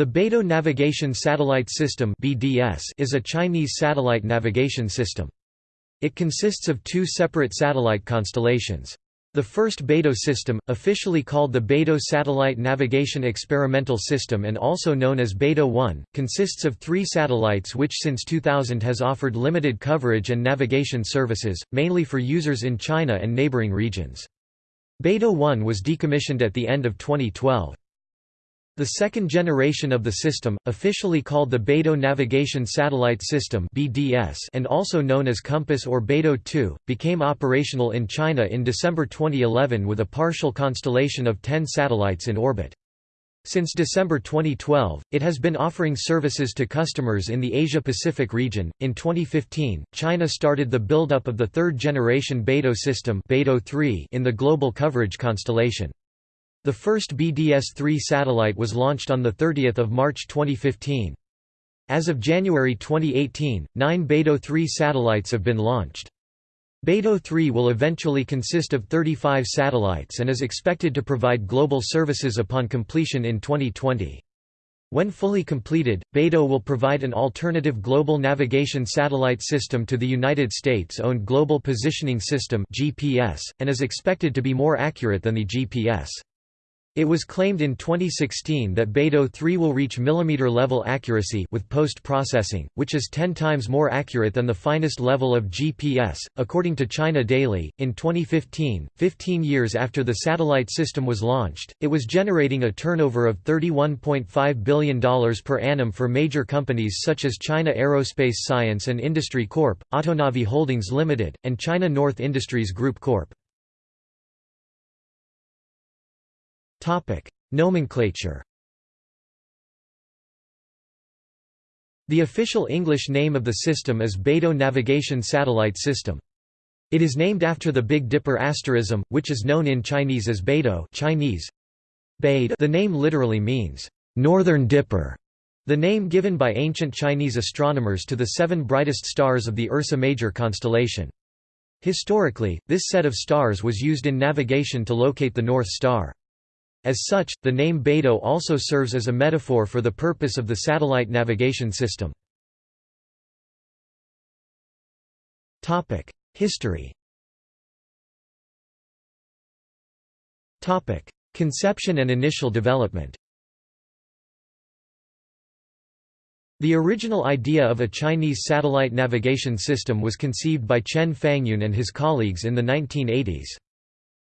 The Beidou Navigation Satellite System is a Chinese satellite navigation system. It consists of two separate satellite constellations. The first Beidou system, officially called the Beidou Satellite Navigation Experimental System and also known as Beidou 1, consists of three satellites which since 2000 has offered limited coverage and navigation services, mainly for users in China and neighboring regions. Beidou 1 was decommissioned at the end of 2012. The second generation of the system, officially called the Beidou Navigation Satellite System and also known as Compass or Beidou 2, became operational in China in December 2011 with a partial constellation of 10 satellites in orbit. Since December 2012, it has been offering services to customers in the Asia-Pacific region. In 2015, China started the build-up of the third-generation Beidou system Beidou 3 in the global coverage constellation. The first BDS-3 satellite was launched on 30 March 2015. As of January 2018, nine Beidou 3 satellites have been launched. Beidou 3 will eventually consist of 35 satellites and is expected to provide global services upon completion in 2020. When fully completed, Beidou will provide an alternative global navigation satellite system to the United States-owned Global Positioning System (GPS) and is expected to be more accurate than the GPS. It was claimed in 2016 that Beidou 3 will reach millimeter-level accuracy with post-processing, which is 10 times more accurate than the finest level of GPS, according to China Daily. In 2015, 15 years after the satellite system was launched, it was generating a turnover of $31.5 billion per annum for major companies such as China Aerospace Science and Industry Corp., Autonavi Holdings Limited, and China North Industries Group Corp. Topic: Nomenclature. The official English name of the system is Beidou Navigation Satellite System. It is named after the Big Dipper asterism, which is known in Chinese as Beidou Chinese. Beid the name literally means, "...northern dipper", the name given by ancient Chinese astronomers to the seven brightest stars of the Ursa Major constellation. Historically, this set of stars was used in navigation to locate the North Star. As such, the name Beidou also serves as a metaphor for the purpose of the satellite navigation system. History Conception and initial development The original idea of a Chinese satellite navigation system was conceived by Chen Fangyun and his colleagues in the 1980s.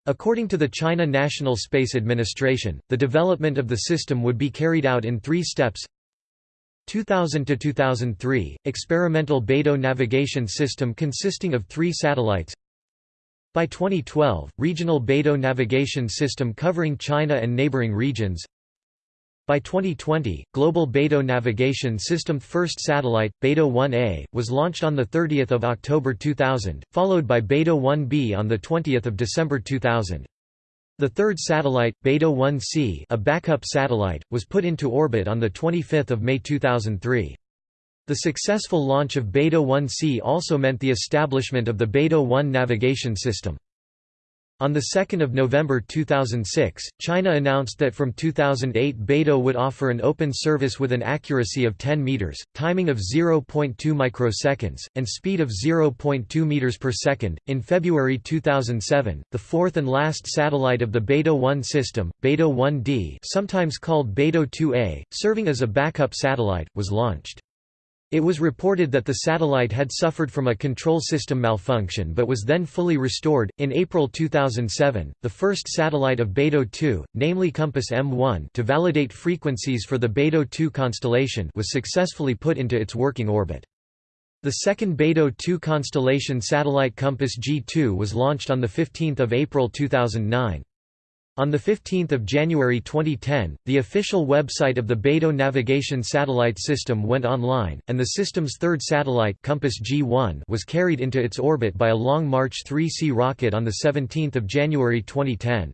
According to the China National Space Administration, the development of the system would be carried out in three steps. 2000 to 2003 experimental Beidou navigation system consisting of 3 satellites. By 2012 regional Beidou navigation system covering China and neighboring regions by 2020, Global Beidou Navigation System first satellite, Beidou 1A, was launched on 30 October 2000, followed by Beidou 1B on 20 December 2000. The third satellite, Beidou 1C a backup satellite, was put into orbit on 25 May 2003. The successful launch of Beidou 1C also meant the establishment of the Beidou 1 navigation system. On 2 November 2006, China announced that from 2008 Beidou would offer an open service with an accuracy of 10 meters, timing of 0.2 microseconds, and speed of 0.2 meters per second. In February 2007, the fourth and last satellite of the Beidou 1 system, Beidou 1D, sometimes called Beidou 2A, serving as a backup satellite, was launched. It was reported that the satellite had suffered from a control system malfunction but was then fully restored. In April 2007, the first satellite of Beidou 2, namely Compass M1, to validate frequencies for the Beidou 2 constellation, was successfully put into its working orbit. The second Beidou 2 constellation satellite Compass G2 was launched on 15 April 2009. On 15 January 2010, the official website of the Beidou navigation satellite system went online, and the system's third satellite Compass G1 was carried into its orbit by a Long March 3C rocket on 17 January 2010.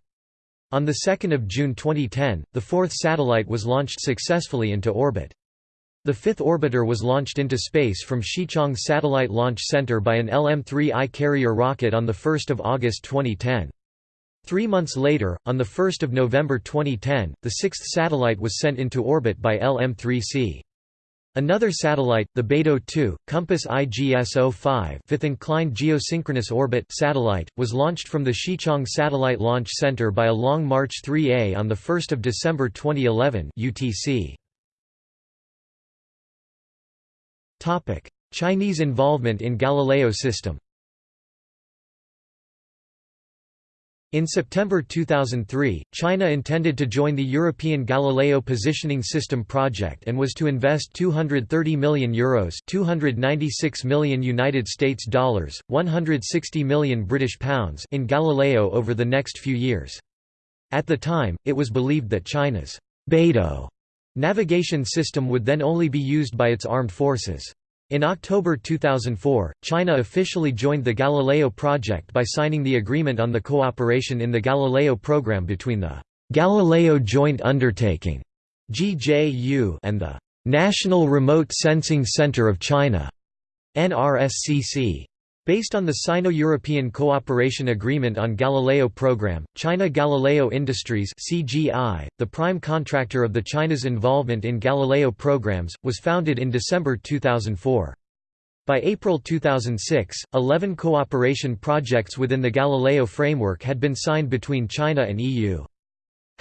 On 2 June 2010, the fourth satellite was launched successfully into orbit. The fifth orbiter was launched into space from Xichang Satellite Launch Center by an LM-3I carrier rocket on 1 August 2010. Three months later, on 1 November 2010, the sixth satellite was sent into orbit by LM-3C. Another satellite, the Beidou 2, Compass IGS-05 fifth inclined geosynchronous orbit satellite, was launched from the Xichang Satellite Launch Center by a Long March 3A on 1 December 2011 UTC. Chinese involvement in Galileo system In September 2003, China intended to join the European Galileo Positioning System project and was to invest 230 million euros, 296 million United States dollars, 160 million British pounds in Galileo over the next few years. At the time, it was believed that China's Beidou navigation system would then only be used by its armed forces. In October 2004, China officially joined the Galileo project by signing the Agreement on the Cooperation in the Galileo Program between the Galileo Joint Undertaking (GJU) and the National Remote Sensing Center of China NRSCC. Based on the Sino-European Cooperation Agreement on Galileo Program, China Galileo Industries CGI, the prime contractor of the China's involvement in Galileo programs, was founded in December 2004. By April 2006, 11 cooperation projects within the Galileo framework had been signed between China and EU.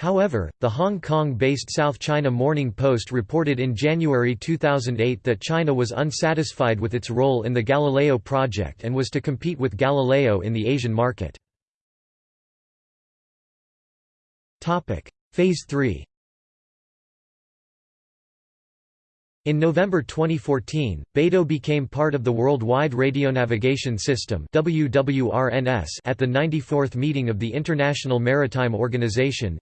However, the Hong Kong-based South China Morning Post reported in January 2008 that China was unsatisfied with its role in the Galileo project and was to compete with Galileo in the Asian market. Phase 3 In November 2014, Beidou became part of the Worldwide Radionavigation System at the 94th meeting of the International Maritime Organization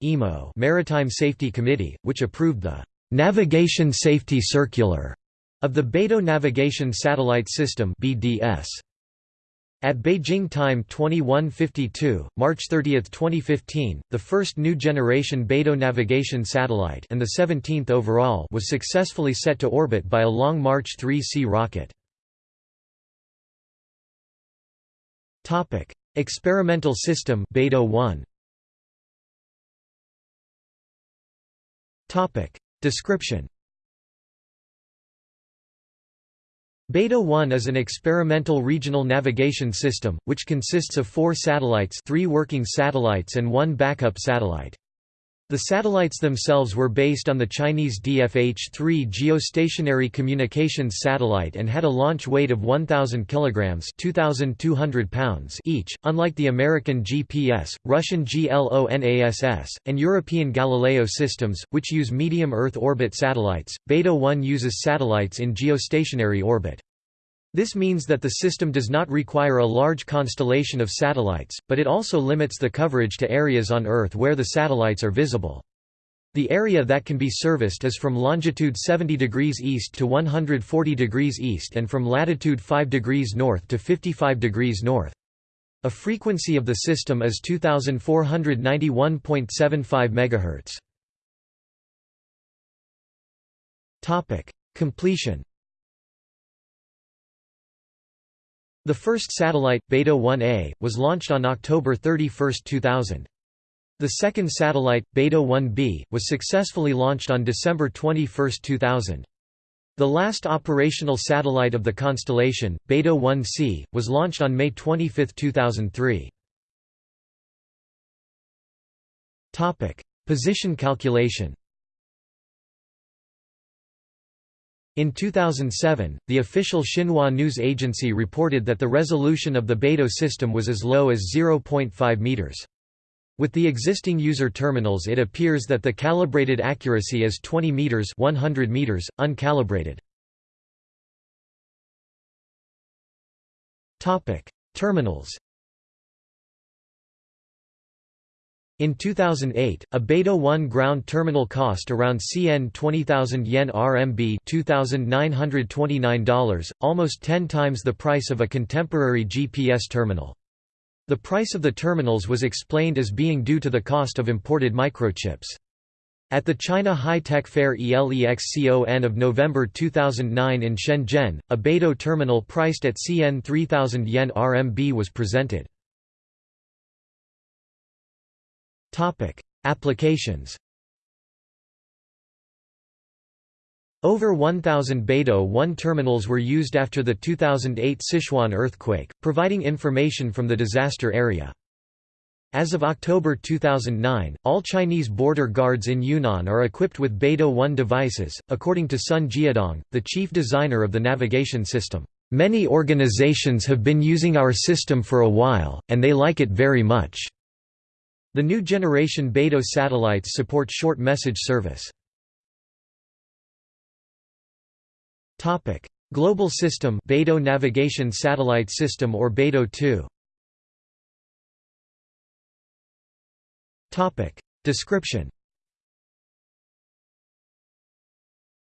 Maritime Safety Committee, which approved the «Navigation Safety Circular» of the Beidou Navigation Satellite System BDS. At Beijing time 2152, March 30, 2015, the first new generation Beidou navigation satellite and the 17th overall was successfully set to orbit by a Long March 3C rocket. Topic: Experimental system Beidou 1. Topic: Description Beidou 1 is an experimental regional navigation system, which consists of four satellites three working satellites and one backup satellite. The satellites themselves were based on the Chinese DFH-3 geostationary communications satellite and had a launch weight of 1,000 kg 2,200 pounds each, unlike the American GPS, Russian GLONASS, and European Galileo systems, which use medium Earth orbit satellites. Beidou 1 uses satellites in geostationary orbit. This means that the system does not require a large constellation of satellites, but it also limits the coverage to areas on Earth where the satellites are visible. The area that can be serviced is from longitude 70 degrees east to 140 degrees east and from latitude 5 degrees north to 55 degrees north. A frequency of the system is 2491.75 MHz. Completion The first satellite, Beidou 1A, was launched on October 31, 2000. The second satellite, Beidou 1B, was successfully launched on December 21, 2000. The last operational satellite of the constellation, Beidou 1C, was launched on May 25, 2003. Position calculation In 2007, the official Xinhua news agency reported that the resolution of the Beidou system was as low as 0.5 meters. With the existing user terminals it appears that the calibrated accuracy is 20 meters 100 meters, uncalibrated. Terminals In 2008, a Beidou 1 ground terminal cost around CN 20,000 yen RMB $2,929, almost 10 times the price of a contemporary GPS terminal. The price of the terminals was explained as being due to the cost of imported microchips. At the China High-Tech Fair ELEXCON of November 2009 in Shenzhen, a Beidou terminal priced at CN 3000 yen RMB was presented. Applications Over 1,000 Beidou 1 terminals were used after the 2008 Sichuan earthquake, providing information from the disaster area. As of October 2009, all Chinese border guards in Yunnan are equipped with Beidou 1 devices, according to Sun Jiadong, the chief designer of the navigation system. Many organizations have been using our system for a while, and they like it very much. The new generation Beidou satellites support short message service. Topic: Global System Beidou Navigation Satellite System or Beidou 2 Topic. Description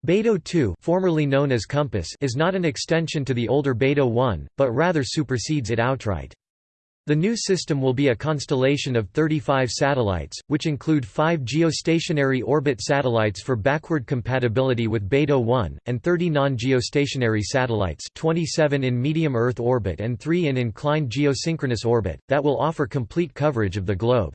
Beidou 2 formerly known as Compass is not an extension to the older Beidou 1, but rather supersedes it outright. The new system will be a constellation of 35 satellites, which include five geostationary orbit satellites for backward compatibility with Beidou 1, and 30 non-geostationary satellites 27 in medium Earth orbit and 3 in inclined geosynchronous orbit, that will offer complete coverage of the globe.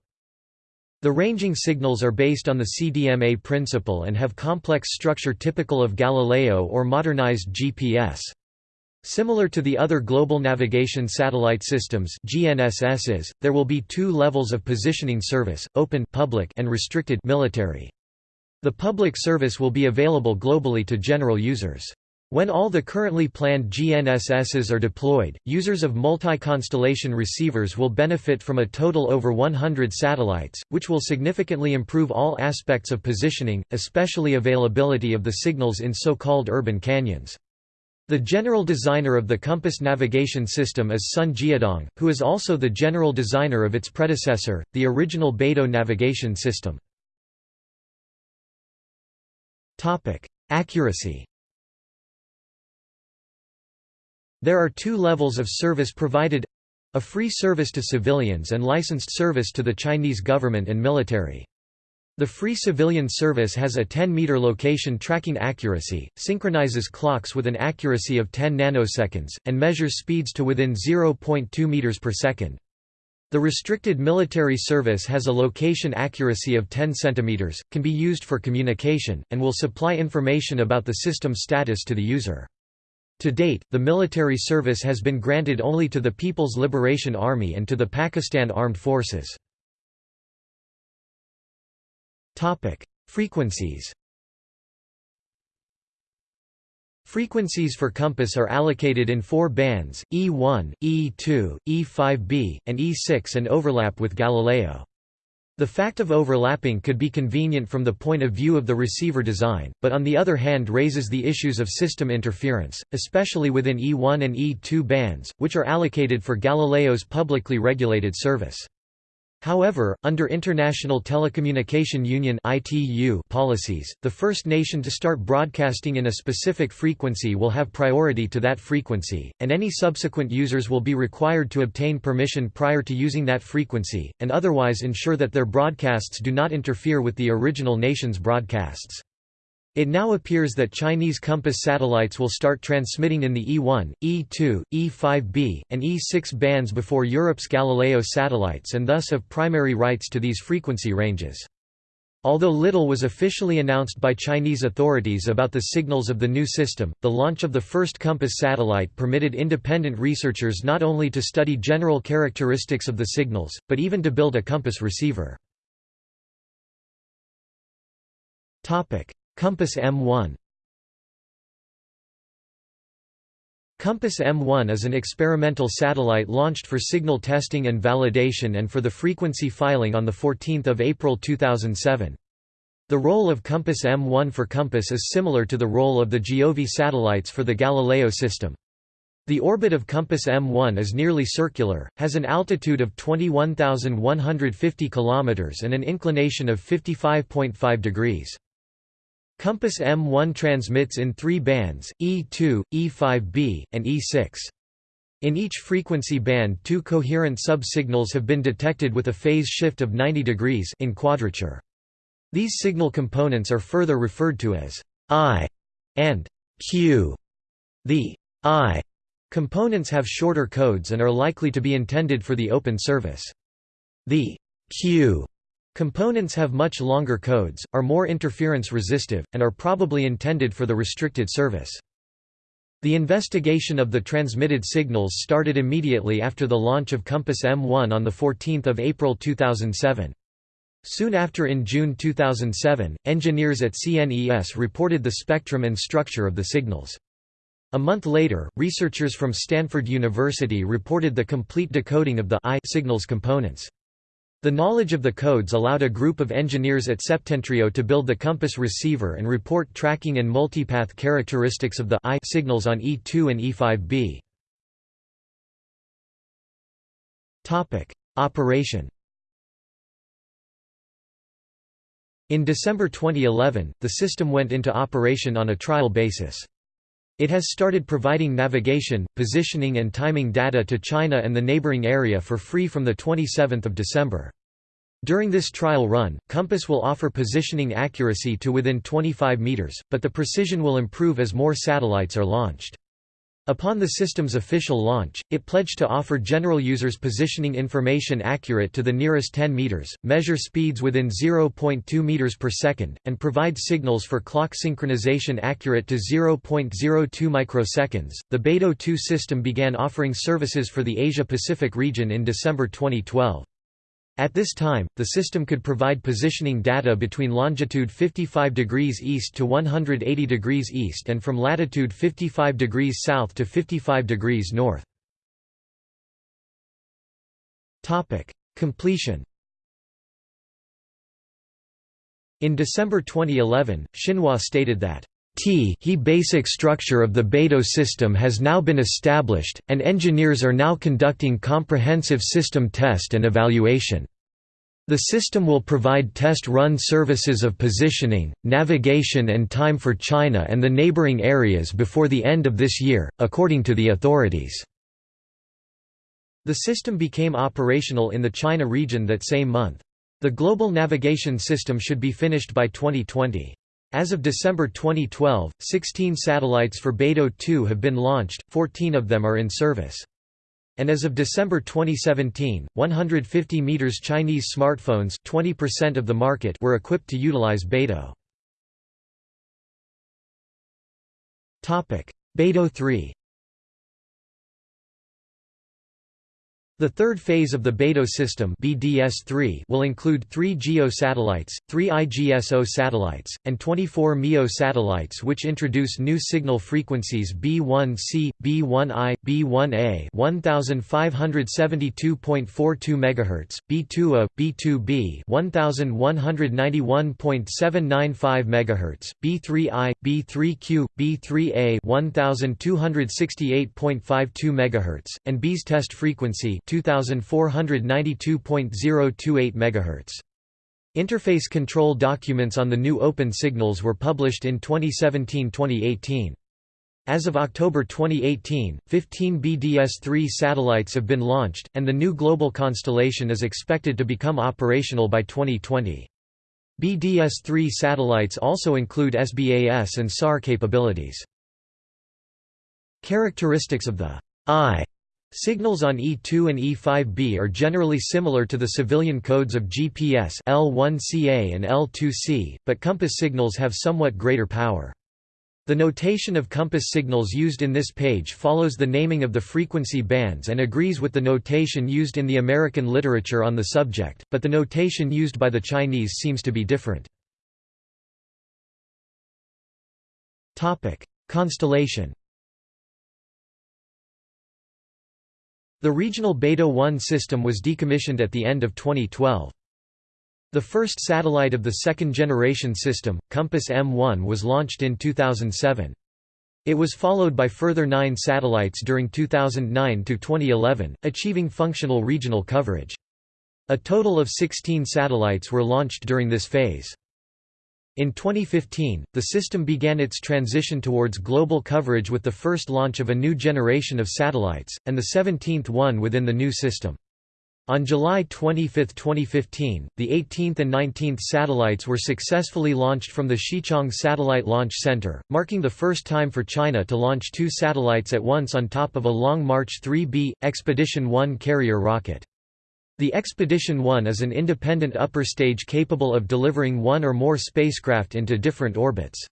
The ranging signals are based on the CDMA principle and have complex structure typical of Galileo or modernized GPS. Similar to the other Global Navigation Satellite Systems GNSSs, there will be two levels of positioning service, open public and restricted military. The public service will be available globally to general users. When all the currently planned GNSSs are deployed, users of multi-constellation receivers will benefit from a total over 100 satellites, which will significantly improve all aspects of positioning, especially availability of the signals in so-called urban canyons. The general designer of the Compass navigation system is Sun Jiadong, who is also the general designer of its predecessor, the original Beidou navigation system. Accuracy There are two levels of service provided a free service to civilians and licensed service to the Chinese government and military. The free civilian service has a 10-meter location tracking accuracy, synchronizes clocks with an accuracy of 10 nanoseconds, and measures speeds to within 0.2 meters per second. The restricted military service has a location accuracy of 10 centimeters, can be used for communication, and will supply information about the system status to the user. To date, the military service has been granted only to the People's Liberation Army and to the Pakistan Armed Forces. Frequencies Frequencies for Compass are allocated in four bands, E1, E2, E5b, and E6 and overlap with Galileo. The fact of overlapping could be convenient from the point of view of the receiver design, but on the other hand raises the issues of system interference, especially within E1 and E2 bands, which are allocated for Galileo's publicly regulated service. However, under International Telecommunication Union (ITU) policies, the first nation to start broadcasting in a specific frequency will have priority to that frequency, and any subsequent users will be required to obtain permission prior to using that frequency, and otherwise ensure that their broadcasts do not interfere with the original nation's broadcasts. It now appears that Chinese Compass satellites will start transmitting in the E1, E2, E5b, and E6 bands before Europe's Galileo satellites and thus have primary rights to these frequency ranges. Although little was officially announced by Chinese authorities about the signals of the new system, the launch of the first Compass satellite permitted independent researchers not only to study general characteristics of the signals, but even to build a Compass receiver. Compass M1 Compass M1 is an experimental satellite launched for signal testing and validation and for the frequency filing on 14 April 2007. The role of Compass M1 for Compass is similar to the role of the Giove satellites for the Galileo system. The orbit of Compass M1 is nearly circular, has an altitude of 21,150 km and an inclination of 55.5 degrees. Compass M1 transmits in three bands, E2, E5b, and E6. In each frequency band two coherent subsignals have been detected with a phase shift of 90 degrees in quadrature. These signal components are further referred to as I and Q. The I components have shorter codes and are likely to be intended for the open service. The Q Components have much longer codes, are more interference resistive, and are probably intended for the restricted service. The investigation of the transmitted signals started immediately after the launch of Compass M1 on 14 April 2007. Soon after in June 2007, engineers at CNES reported the spectrum and structure of the signals. A month later, researchers from Stanford University reported the complete decoding of the I signals components. The knowledge of the codes allowed a group of engineers at Septentrio to build the compass receiver and report tracking and multipath characteristics of the I signals on E2 and E5b. Topic: Operation. In December 2011, the system went into operation on a trial basis. It has started providing navigation, positioning and timing data to China and the neighboring area for free from 27 December. During this trial run, Compass will offer positioning accuracy to within 25 meters, but the precision will improve as more satellites are launched. Upon the system's official launch, it pledged to offer general users positioning information accurate to the nearest 10 meters, measure speeds within 0.2 meters per second, and provide signals for clock synchronization accurate to 0.02 microseconds. The Beidou 2 system began offering services for the Asia-Pacific region in December 2012. At this time, the system could provide positioning data between longitude 55 degrees east to 180 degrees east and from latitude 55 degrees south to 55 degrees north. Completion In December 2011, Xinhua stated that T he basic structure of the Beidou system has now been established, and engineers are now conducting comprehensive system test and evaluation. The system will provide test-run services of positioning, navigation and time for China and the neighboring areas before the end of this year, according to the authorities. The system became operational in the China region that same month. The global navigation system should be finished by 2020. As of December 2012, 16 satellites for Beidou 2 have been launched, 14 of them are in service. And as of December 2017, 150 meters Chinese smartphones 20% of the market were equipped to utilize Beidou. Beidou 3 The third phase of the Beidou system BDS-3 will include three GEO satellites, three IGSO satellites, and 24 MEO satellites which introduce new signal frequencies B1C, B1I, B1A 1572.42 MHz, B2A, B2B 1191.795 MHz, B3I, B3Q, B3A 1268.52 MHz, and B's test frequency 2492.028 MHz. Interface control documents on the new open signals were published in 2017-2018. As of October 2018, 15 BDS-3 satellites have been launched, and the new global constellation is expected to become operational by 2020. BDS-3 satellites also include SBAS and SAR capabilities. Characteristics of the I Signals on E2 and E5b are generally similar to the civilian codes of GPS L1CA and L2C, but compass signals have somewhat greater power. The notation of compass signals used in this page follows the naming of the frequency bands and agrees with the notation used in the American literature on the subject, but the notation used by the Chinese seems to be different. Constellation The regional Beidou 1 system was decommissioned at the end of 2012. The first satellite of the second-generation system, Compass M1 was launched in 2007. It was followed by further nine satellites during 2009–2011, achieving functional regional coverage. A total of 16 satellites were launched during this phase. In 2015, the system began its transition towards global coverage with the first launch of a new generation of satellites, and the 17th one within the new system. On July 25, 2015, the 18th and 19th satellites were successfully launched from the Xichang Satellite Launch Center, marking the first time for China to launch two satellites at once on top of a Long March 3B, Expedition 1 carrier rocket. The Expedition 1 is an independent upper stage capable of delivering one or more spacecraft into different orbits.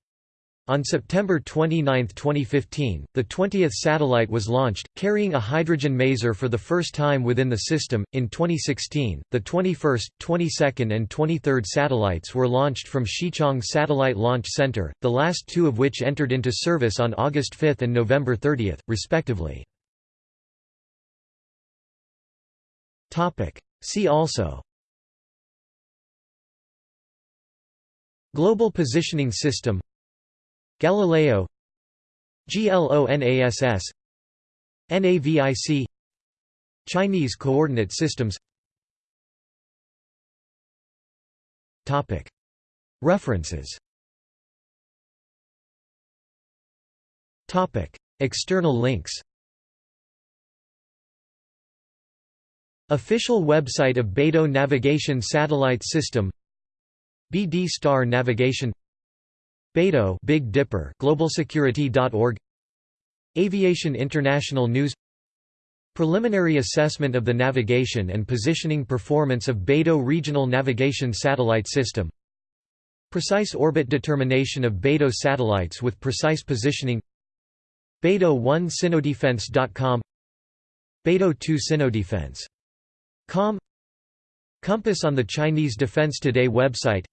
On September 29, 2015, the 20th satellite was launched, carrying a hydrogen maser for the first time within the system. In 2016, the 21st, 22nd, and 23rd satellites were launched from Xichang Satellite Launch Center, the last two of which entered into service on August 5 and November 30, respectively. See also. Global Positioning System. Galileo. GLONASS NAVIC Chinese Coordinate Systems. References. External links Official website of Beidou Navigation Satellite System BD Star Navigation Beidou Big Dipper globalsecurity.org Aviation International News Preliminary assessment of the navigation and positioning performance of Beidou Regional Navigation Satellite System Precise orbit determination of Beidou satellites with precise positioning Beidou1 Sinodefense.com Beidou 2 Sinodefense Com. Compass on the Chinese Defense Today website.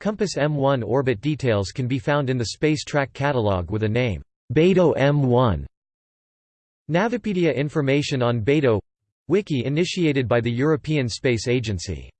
Compass M1 orbit details can be found in the Space Track catalog with a name, Beidou M1. Navipedia information on Beidou Wiki initiated by the European Space Agency